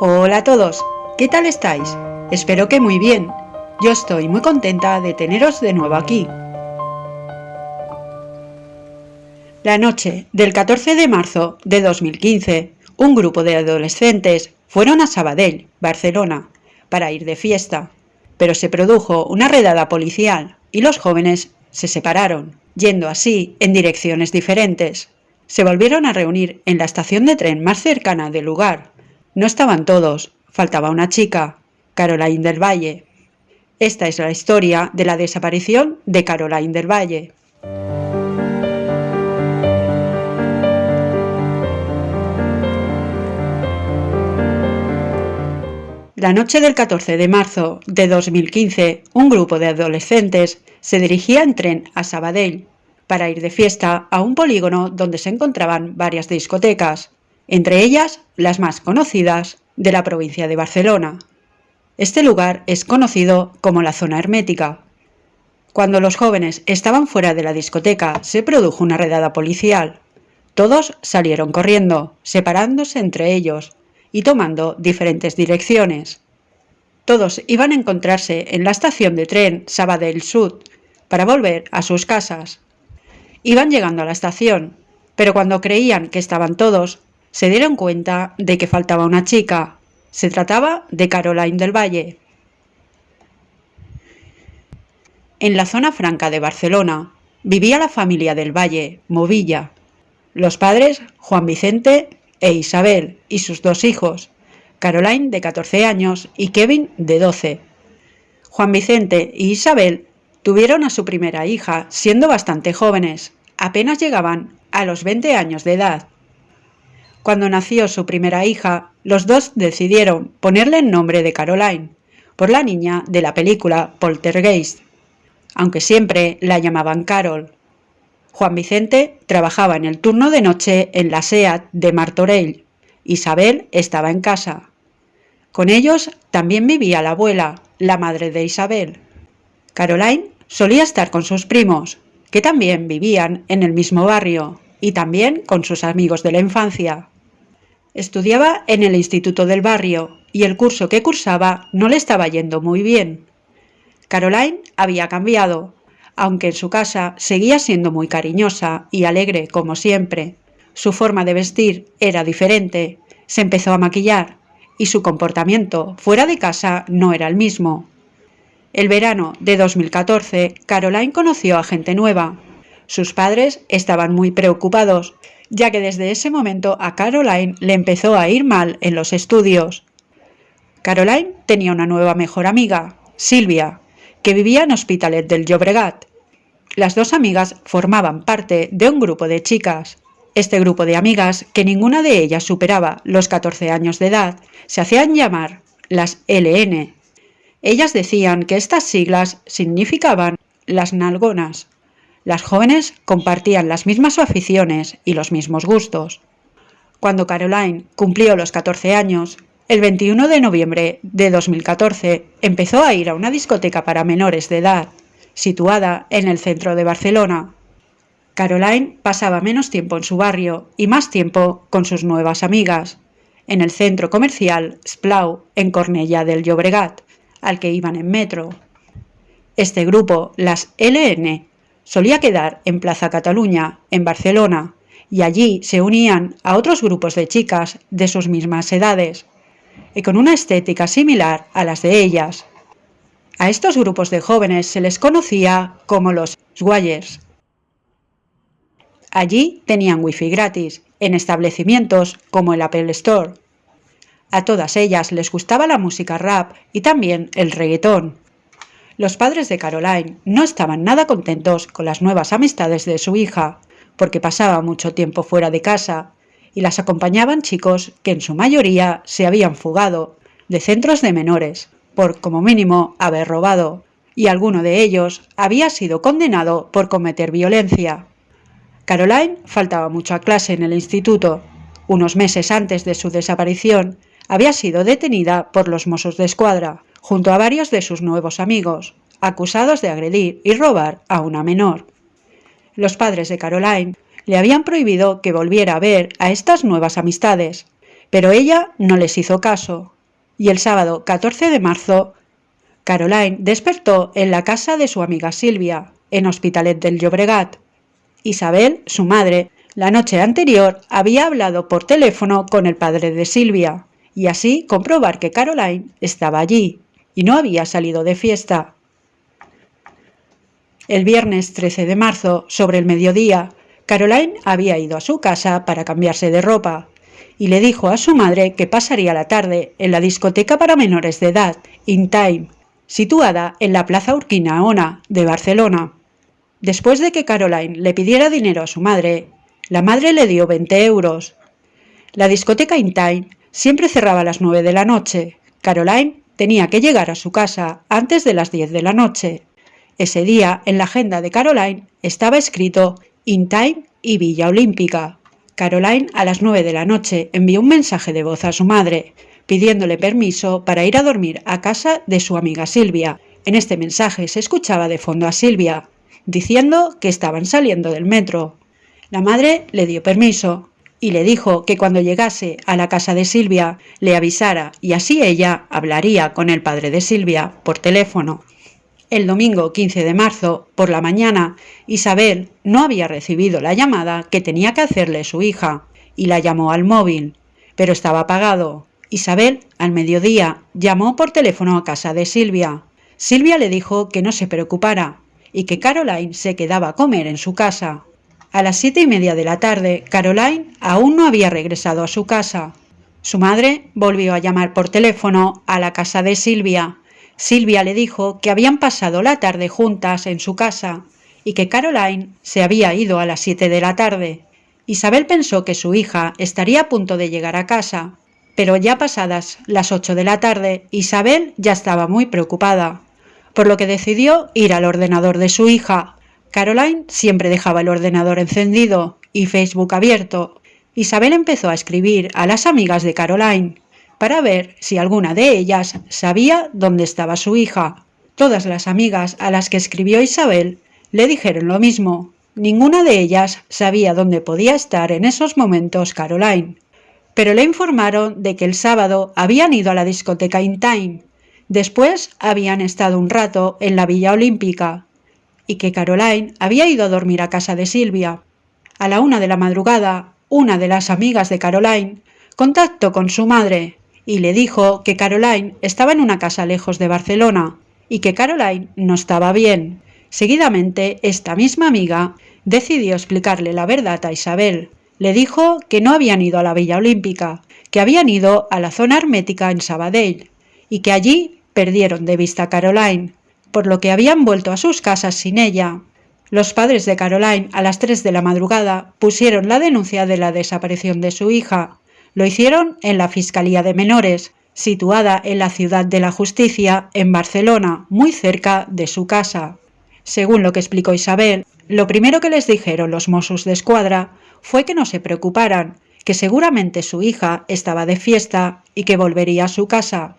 Hola a todos, ¿qué tal estáis? Espero que muy bien. Yo estoy muy contenta de teneros de nuevo aquí. La noche del 14 de marzo de 2015, un grupo de adolescentes fueron a Sabadell, Barcelona, para ir de fiesta, pero se produjo una redada policial y los jóvenes se separaron, yendo así en direcciones diferentes. Se volvieron a reunir en la estación de tren más cercana del lugar, no estaban todos, faltaba una chica, Caroline del Valle. Esta es la historia de la desaparición de Caroline del Valle. La noche del 14 de marzo de 2015, un grupo de adolescentes se dirigía en tren a Sabadell para ir de fiesta a un polígono donde se encontraban varias discotecas, entre ellas las más conocidas de la provincia de Barcelona. Este lugar es conocido como la zona hermética. Cuando los jóvenes estaban fuera de la discoteca se produjo una redada policial. Todos salieron corriendo, separándose entre ellos y tomando diferentes direcciones. Todos iban a encontrarse en la estación de tren Sabadell Sud para volver a sus casas. Iban llegando a la estación, pero cuando creían que estaban todos, se dieron cuenta de que faltaba una chica. Se trataba de Caroline del Valle. En la zona franca de Barcelona vivía la familia del Valle, Movilla. Los padres, Juan Vicente e Isabel, y sus dos hijos, Caroline de 14 años y Kevin de 12. Juan Vicente y Isabel tuvieron a su primera hija siendo bastante jóvenes, apenas llegaban a los 20 años de edad. Cuando nació su primera hija, los dos decidieron ponerle el nombre de Caroline, por la niña de la película Poltergeist, aunque siempre la llamaban Carol. Juan Vicente trabajaba en el turno de noche en la SEAT de Martorell. Isabel estaba en casa. Con ellos también vivía la abuela, la madre de Isabel. Caroline solía estar con sus primos, que también vivían en el mismo barrio, y también con sus amigos de la infancia. Estudiaba en el instituto del barrio y el curso que cursaba no le estaba yendo muy bien. Caroline había cambiado, aunque en su casa seguía siendo muy cariñosa y alegre como siempre. Su forma de vestir era diferente, se empezó a maquillar y su comportamiento fuera de casa no era el mismo. El verano de 2014, Caroline conoció a gente nueva. Sus padres estaban muy preocupados ya que desde ese momento a Caroline le empezó a ir mal en los estudios. Caroline tenía una nueva mejor amiga, Silvia, que vivía en Hospitalet del Llobregat. Las dos amigas formaban parte de un grupo de chicas. Este grupo de amigas, que ninguna de ellas superaba los 14 años de edad, se hacían llamar las LN. Ellas decían que estas siglas significaban las nalgonas. Las jóvenes compartían las mismas aficiones y los mismos gustos. Cuando Caroline cumplió los 14 años, el 21 de noviembre de 2014 empezó a ir a una discoteca para menores de edad, situada en el centro de Barcelona. Caroline pasaba menos tiempo en su barrio y más tiempo con sus nuevas amigas, en el centro comercial Splau, en Cornella del Llobregat, al que iban en metro. Este grupo, las LN, solía quedar en Plaza Cataluña, en Barcelona, y allí se unían a otros grupos de chicas de sus mismas edades, y con una estética similar a las de ellas. A estos grupos de jóvenes se les conocía como los Swayers. Allí tenían wifi gratis, en establecimientos como el Apple Store. A todas ellas les gustaba la música rap y también el reggaetón. Los padres de Caroline no estaban nada contentos con las nuevas amistades de su hija, porque pasaba mucho tiempo fuera de casa, y las acompañaban chicos que en su mayoría se habían fugado de centros de menores, por como mínimo haber robado, y alguno de ellos había sido condenado por cometer violencia. Caroline faltaba mucho a clase en el instituto. Unos meses antes de su desaparición, había sido detenida por los Mossos de Escuadra, junto a varios de sus nuevos amigos, acusados de agredir y robar a una menor. Los padres de Caroline le habían prohibido que volviera a ver a estas nuevas amistades, pero ella no les hizo caso. Y el sábado 14 de marzo, Caroline despertó en la casa de su amiga Silvia, en Hospitalet del Llobregat. Isabel, su madre, la noche anterior había hablado por teléfono con el padre de Silvia, y así comprobar que Caroline estaba allí y no había salido de fiesta. El viernes 13 de marzo, sobre el mediodía, Caroline había ido a su casa para cambiarse de ropa y le dijo a su madre que pasaría la tarde en la discoteca para menores de edad, In Time, situada en la Plaza Urquinaona de Barcelona. Después de que Caroline le pidiera dinero a su madre, la madre le dio 20 euros. La discoteca In Time siempre cerraba a las 9 de la noche. Caroline tenía que llegar a su casa antes de las 10 de la noche. Ese día, en la agenda de Caroline, estaba escrito In Time y Villa Olímpica. Caroline, a las 9 de la noche, envió un mensaje de voz a su madre, pidiéndole permiso para ir a dormir a casa de su amiga Silvia. En este mensaje se escuchaba de fondo a Silvia, diciendo que estaban saliendo del metro. La madre le dio permiso y le dijo que cuando llegase a la casa de Silvia le avisara y así ella hablaría con el padre de Silvia por teléfono. El domingo 15 de marzo, por la mañana, Isabel no había recibido la llamada que tenía que hacerle su hija y la llamó al móvil, pero estaba apagado. Isabel, al mediodía, llamó por teléfono a casa de Silvia. Silvia le dijo que no se preocupara y que Caroline se quedaba a comer en su casa. A las siete y media de la tarde, Caroline aún no había regresado a su casa. Su madre volvió a llamar por teléfono a la casa de Silvia, Silvia le dijo que habían pasado la tarde juntas en su casa y que Caroline se había ido a las siete de la tarde. Isabel pensó que su hija estaría a punto de llegar a casa, pero ya pasadas las ocho de la tarde, Isabel ya estaba muy preocupada, por lo que decidió ir al ordenador de su hija. Caroline siempre dejaba el ordenador encendido y Facebook abierto. Isabel empezó a escribir a las amigas de Caroline, para ver si alguna de ellas sabía dónde estaba su hija. Todas las amigas a las que escribió Isabel le dijeron lo mismo. Ninguna de ellas sabía dónde podía estar en esos momentos Caroline. Pero le informaron de que el sábado habían ido a la discoteca In Time. Después habían estado un rato en la Villa Olímpica y que Caroline había ido a dormir a casa de Silvia. A la una de la madrugada, una de las amigas de Caroline contactó con su madre y le dijo que Caroline estaba en una casa lejos de Barcelona y que Caroline no estaba bien. Seguidamente, esta misma amiga decidió explicarle la verdad a Isabel. Le dijo que no habían ido a la Villa Olímpica, que habían ido a la zona hermética en Sabadell y que allí perdieron de vista a Caroline, por lo que habían vuelto a sus casas sin ella. Los padres de Caroline a las 3 de la madrugada pusieron la denuncia de la desaparición de su hija lo hicieron en la Fiscalía de Menores, situada en la Ciudad de la Justicia, en Barcelona, muy cerca de su casa. Según lo que explicó Isabel, lo primero que les dijeron los Mossos de Escuadra fue que no se preocuparan, que seguramente su hija estaba de fiesta y que volvería a su casa.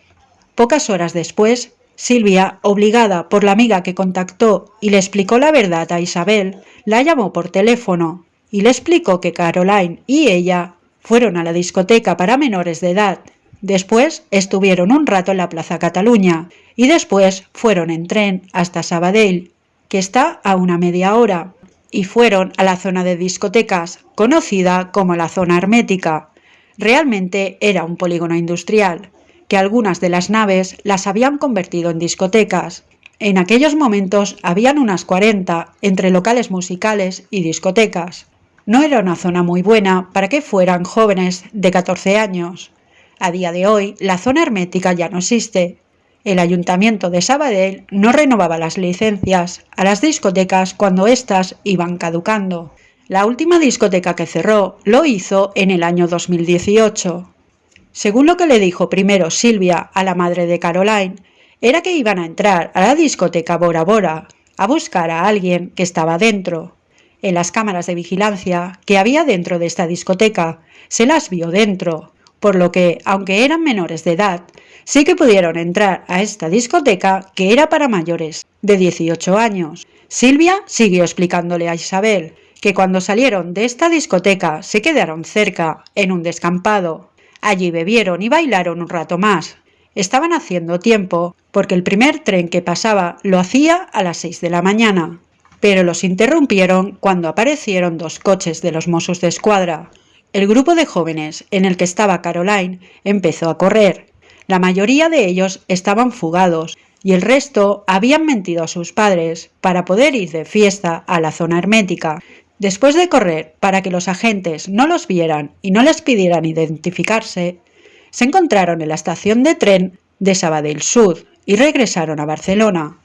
Pocas horas después, Silvia, obligada por la amiga que contactó y le explicó la verdad a Isabel, la llamó por teléfono y le explicó que Caroline y ella fueron a la discoteca para menores de edad. Después estuvieron un rato en la Plaza Cataluña y después fueron en tren hasta Sabadell, que está a una media hora, y fueron a la zona de discotecas, conocida como la zona hermética. Realmente era un polígono industrial, que algunas de las naves las habían convertido en discotecas. En aquellos momentos habían unas 40 entre locales musicales y discotecas. No era una zona muy buena para que fueran jóvenes de 14 años. A día de hoy, la zona hermética ya no existe. El ayuntamiento de Sabadell no renovaba las licencias a las discotecas cuando éstas iban caducando. La última discoteca que cerró lo hizo en el año 2018. Según lo que le dijo primero Silvia a la madre de Caroline, era que iban a entrar a la discoteca Bora Bora a buscar a alguien que estaba dentro. En las cámaras de vigilancia que había dentro de esta discoteca se las vio dentro, por lo que, aunque eran menores de edad, sí que pudieron entrar a esta discoteca que era para mayores de 18 años. Silvia siguió explicándole a Isabel que cuando salieron de esta discoteca se quedaron cerca, en un descampado. Allí bebieron y bailaron un rato más. Estaban haciendo tiempo, porque el primer tren que pasaba lo hacía a las seis de la mañana. Pero los interrumpieron cuando aparecieron dos coches de los Mossos de Escuadra. El grupo de jóvenes en el que estaba Caroline empezó a correr. La mayoría de ellos estaban fugados y el resto habían mentido a sus padres para poder ir de fiesta a la zona hermética. Después de correr para que los agentes no los vieran y no les pidieran identificarse, se encontraron en la estación de tren de Sabadell Sud y regresaron a Barcelona.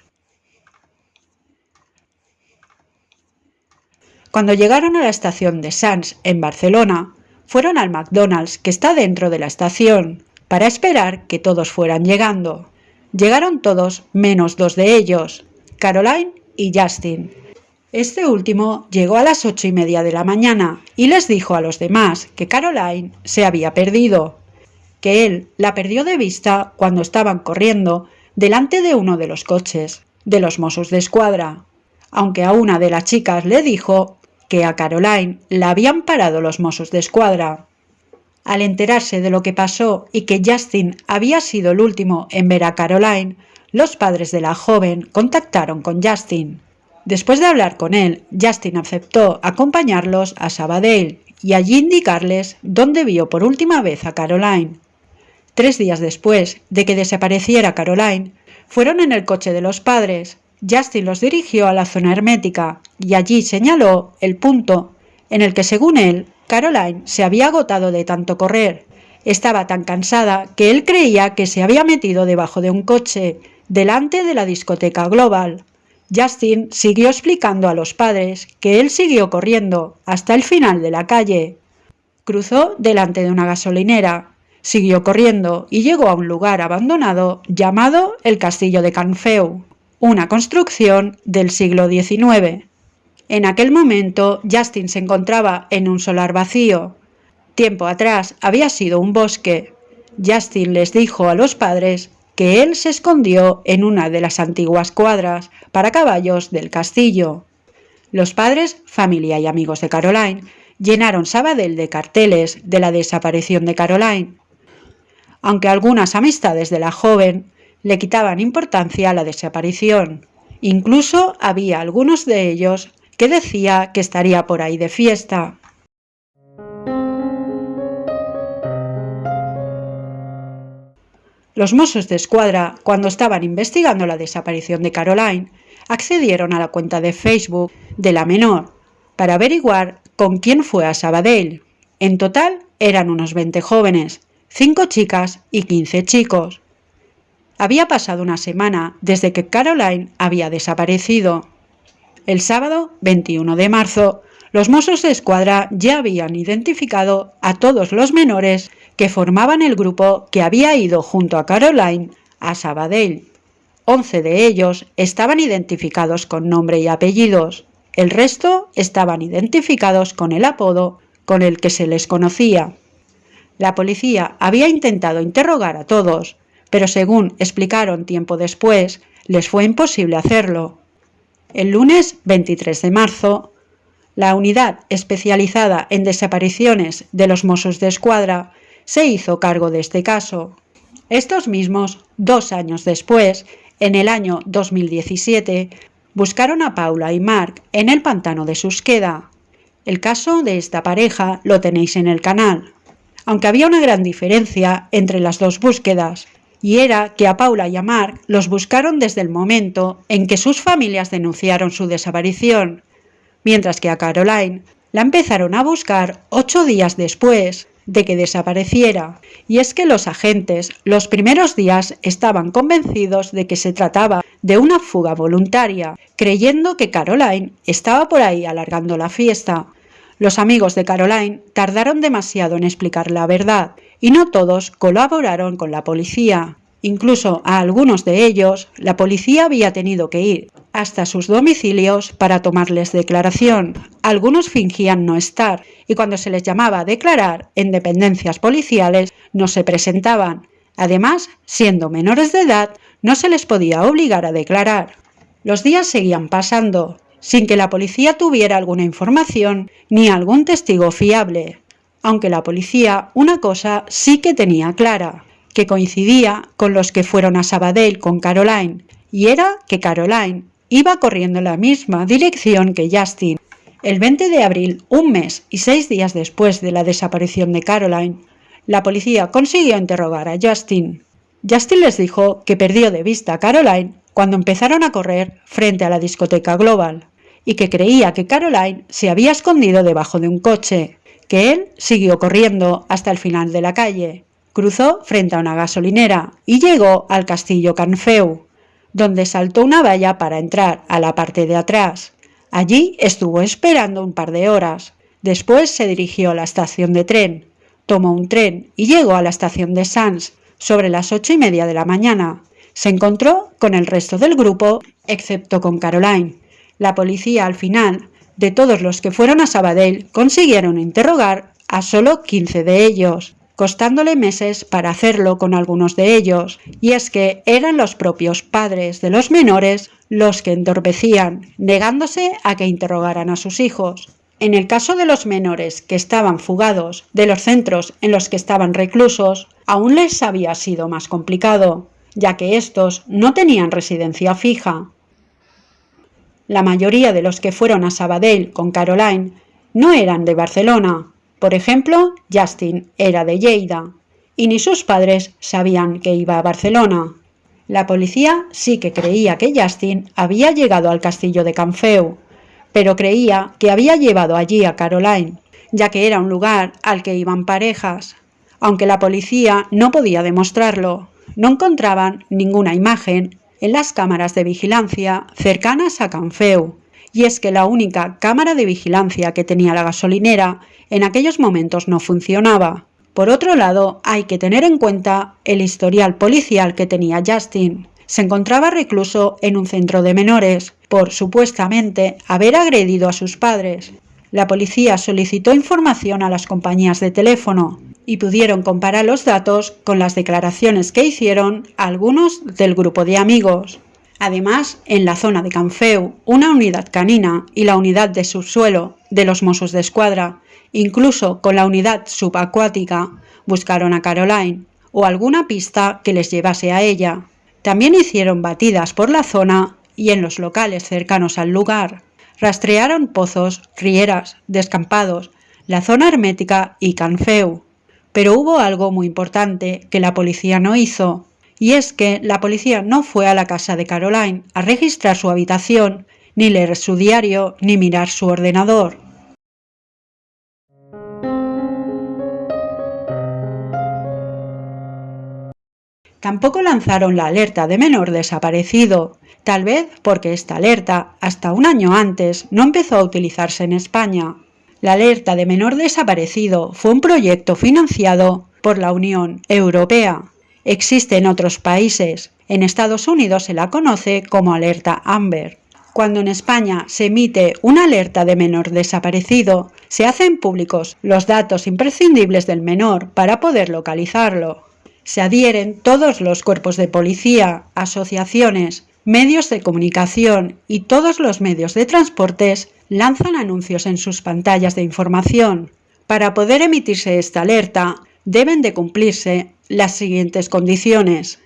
Cuando llegaron a la estación de Sants en Barcelona, fueron al McDonald's que está dentro de la estación, para esperar que todos fueran llegando. Llegaron todos menos dos de ellos, Caroline y Justin, este último llegó a las ocho y media de la mañana y les dijo a los demás que Caroline se había perdido, que él la perdió de vista cuando estaban corriendo delante de uno de los coches de los Mossos de Escuadra, aunque a una de las chicas le dijo que a Caroline la habían parado los Mossos de Escuadra. Al enterarse de lo que pasó y que Justin había sido el último en ver a Caroline, los padres de la joven contactaron con Justin Después de hablar con él, Justin aceptó acompañarlos a Sabadell y allí indicarles dónde vio por última vez a Caroline. Tres días después de que desapareciera Caroline, fueron en el coche de los padres. Justin los dirigió a la zona hermética y allí señaló el punto en el que, según él, Caroline se había agotado de tanto correr. Estaba tan cansada que él creía que se había metido debajo de un coche, delante de la discoteca Global. Justin siguió explicando a los padres que él siguió corriendo hasta el final de la calle. Cruzó delante de una gasolinera, siguió corriendo y llegó a un lugar abandonado llamado el Castillo de Canfeu, una construcción del siglo XIX. En aquel momento Justin se encontraba en un solar vacío. Tiempo atrás había sido un bosque. Justin les dijo a los padres que él se escondió en una de las antiguas cuadras para caballos del castillo. Los padres, familia y amigos de Caroline llenaron Sabadell de carteles de la desaparición de Caroline. Aunque algunas amistades de la joven le quitaban importancia a la desaparición. Incluso había algunos de ellos que decía que estaría por ahí de fiesta. Los Mossos de Escuadra, cuando estaban investigando la desaparición de Caroline, accedieron a la cuenta de Facebook de la menor para averiguar con quién fue a Sabadell. En total eran unos 20 jóvenes, 5 chicas y 15 chicos. Había pasado una semana desde que Caroline había desaparecido. El sábado 21 de marzo, los Mossos de Escuadra ya habían identificado a todos los menores que formaban el grupo que había ido junto a Caroline a Sabadell. Once de ellos estaban identificados con nombre y apellidos. El resto estaban identificados con el apodo con el que se les conocía. La policía había intentado interrogar a todos, pero según explicaron tiempo después, les fue imposible hacerlo. El lunes 23 de marzo, la unidad especializada en desapariciones de los Mossos de Escuadra se hizo cargo de este caso. Estos mismos, dos años después, en el año 2017, buscaron a Paula y Mark en el pantano de Susqueda. El caso de esta pareja lo tenéis en el canal, aunque había una gran diferencia entre las dos búsquedas, y era que a Paula y a Mark los buscaron desde el momento en que sus familias denunciaron su desaparición, mientras que a Caroline la empezaron a buscar ocho días después, de que desapareciera, y es que los agentes los primeros días estaban convencidos de que se trataba de una fuga voluntaria, creyendo que Caroline estaba por ahí alargando la fiesta. Los amigos de Caroline tardaron demasiado en explicar la verdad, y no todos colaboraron con la policía. Incluso a algunos de ellos, la policía había tenido que ir hasta sus domicilios para tomarles declaración. Algunos fingían no estar y cuando se les llamaba a declarar en dependencias policiales no se presentaban. Además, siendo menores de edad, no se les podía obligar a declarar. Los días seguían pasando, sin que la policía tuviera alguna información ni algún testigo fiable. aunque la policía una cosa sí que tenía clara, que coincidía con los que fueron a Sabadell con Caroline, y era que Caroline iba corriendo en la misma dirección que Justin. El 20 de abril, un mes y seis días después de la desaparición de Caroline, la policía consiguió interrogar a Justin. Justin les dijo que perdió de vista a Caroline cuando empezaron a correr frente a la discoteca Global y que creía que Caroline se había escondido debajo de un coche, que él siguió corriendo hasta el final de la calle, cruzó frente a una gasolinera y llegó al castillo Canfeu, donde saltó una valla para entrar a la parte de atrás. Allí estuvo esperando un par de horas. Después se dirigió a la estación de tren, tomó un tren y llegó a la estación de Sans sobre las ocho y media de la mañana. Se encontró con el resto del grupo, excepto con Caroline. La policía al final, de todos los que fueron a Sabadell, consiguieron interrogar a solo 15 de ellos costándole meses para hacerlo con algunos de ellos, y es que eran los propios padres de los menores los que entorpecían, negándose a que interrogaran a sus hijos. En el caso de los menores que estaban fugados de los centros en los que estaban reclusos, aún les había sido más complicado, ya que estos no tenían residencia fija. La mayoría de los que fueron a Sabadell con Caroline no eran de Barcelona, por ejemplo, Justin era de Lleida y ni sus padres sabían que iba a Barcelona. La policía sí que creía que Justin había llegado al castillo de Canfeu, pero creía que había llevado allí a Caroline, ya que era un lugar al que iban parejas. Aunque la policía no podía demostrarlo, no encontraban ninguna imagen en las cámaras de vigilancia cercanas a Canfeu, y es que la única cámara de vigilancia que tenía la gasolinera en aquellos momentos no funcionaba. Por otro lado, hay que tener en cuenta el historial policial que tenía Justin. Se encontraba recluso en un centro de menores por supuestamente haber agredido a sus padres. La policía solicitó información a las compañías de teléfono y pudieron comparar los datos con las declaraciones que hicieron algunos del grupo de amigos. Además, en la zona de Canfeu, una unidad canina y la unidad de subsuelo de los Mossos de Escuadra, incluso con la unidad subacuática, buscaron a Caroline o alguna pista que les llevase a ella. También hicieron batidas por la zona y en los locales cercanos al lugar. Rastrearon pozos, rieras, descampados, la zona hermética y Canfeu. Pero hubo algo muy importante que la policía no hizo, y es que la policía no fue a la casa de Caroline a registrar su habitación, ni leer su diario, ni mirar su ordenador. Tampoco lanzaron la alerta de menor desaparecido, tal vez porque esta alerta, hasta un año antes, no empezó a utilizarse en España. La alerta de menor desaparecido fue un proyecto financiado por la Unión Europea Existe en otros países. En Estados Unidos se la conoce como alerta Amber. Cuando en España se emite una alerta de menor desaparecido, se hacen públicos los datos imprescindibles del menor para poder localizarlo. Se adhieren todos los cuerpos de policía, asociaciones, medios de comunicación y todos los medios de transportes lanzan anuncios en sus pantallas de información. Para poder emitirse esta alerta, deben de cumplirse las siguientes condiciones.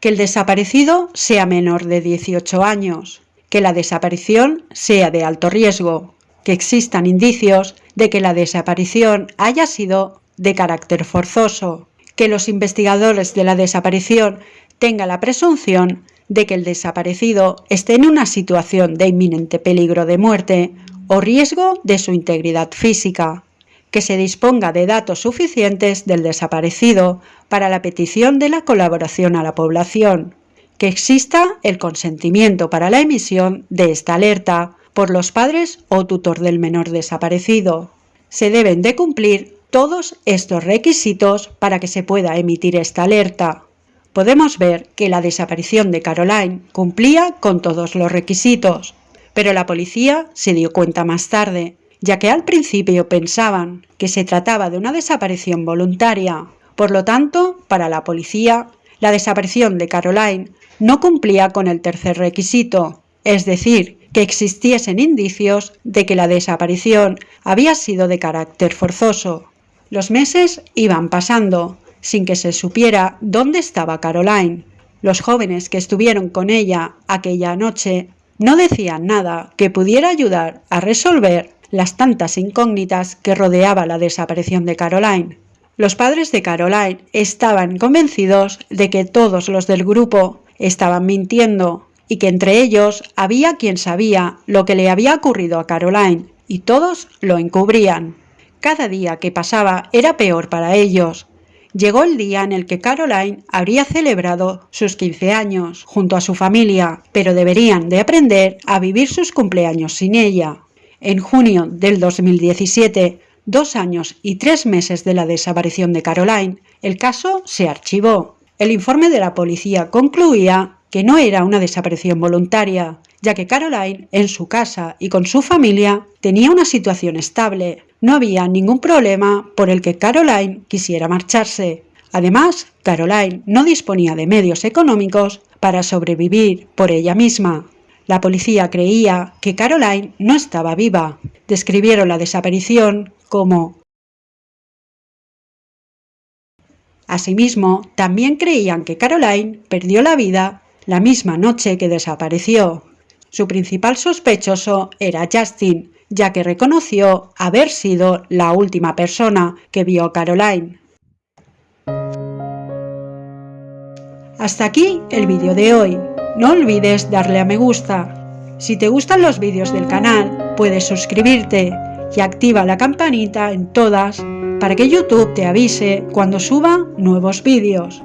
Que el desaparecido sea menor de 18 años, que la desaparición sea de alto riesgo, que existan indicios de que la desaparición haya sido de carácter forzoso, que los investigadores de la desaparición tengan la presunción de que el desaparecido esté en una situación de inminente peligro de muerte o riesgo de su integridad física, que se disponga de datos suficientes del desaparecido para la petición de la colaboración a la población, que exista el consentimiento para la emisión de esta alerta por los padres o tutor del menor desaparecido. Se deben de cumplir todos estos requisitos para que se pueda emitir esta alerta. Podemos ver que la desaparición de Caroline cumplía con todos los requisitos, pero la policía se dio cuenta más tarde ya que al principio pensaban que se trataba de una desaparición voluntaria. Por lo tanto, para la policía, la desaparición de Caroline no cumplía con el tercer requisito, es decir, que existiesen indicios de que la desaparición había sido de carácter forzoso. Los meses iban pasando, sin que se supiera dónde estaba Caroline. Los jóvenes que estuvieron con ella aquella noche no decían nada que pudiera ayudar a resolver las tantas incógnitas que rodeaba la desaparición de Caroline. Los padres de Caroline estaban convencidos de que todos los del grupo estaban mintiendo y que entre ellos había quien sabía lo que le había ocurrido a Caroline y todos lo encubrían. Cada día que pasaba era peor para ellos. Llegó el día en el que Caroline habría celebrado sus 15 años junto a su familia, pero deberían de aprender a vivir sus cumpleaños sin ella. En junio del 2017, dos años y tres meses de la desaparición de Caroline, el caso se archivó. El informe de la policía concluía que no era una desaparición voluntaria, ya que Caroline, en su casa y con su familia, tenía una situación estable. No había ningún problema por el que Caroline quisiera marcharse. Además, Caroline no disponía de medios económicos para sobrevivir por ella misma. La policía creía que Caroline no estaba viva. Describieron la desaparición como Asimismo, también creían que Caroline perdió la vida la misma noche que desapareció. Su principal sospechoso era Justin, ya que reconoció haber sido la última persona que vio a Caroline. Hasta aquí el vídeo de hoy. No olvides darle a me gusta. Si te gustan los vídeos del canal, puedes suscribirte y activa la campanita en todas para que YouTube te avise cuando suba nuevos vídeos.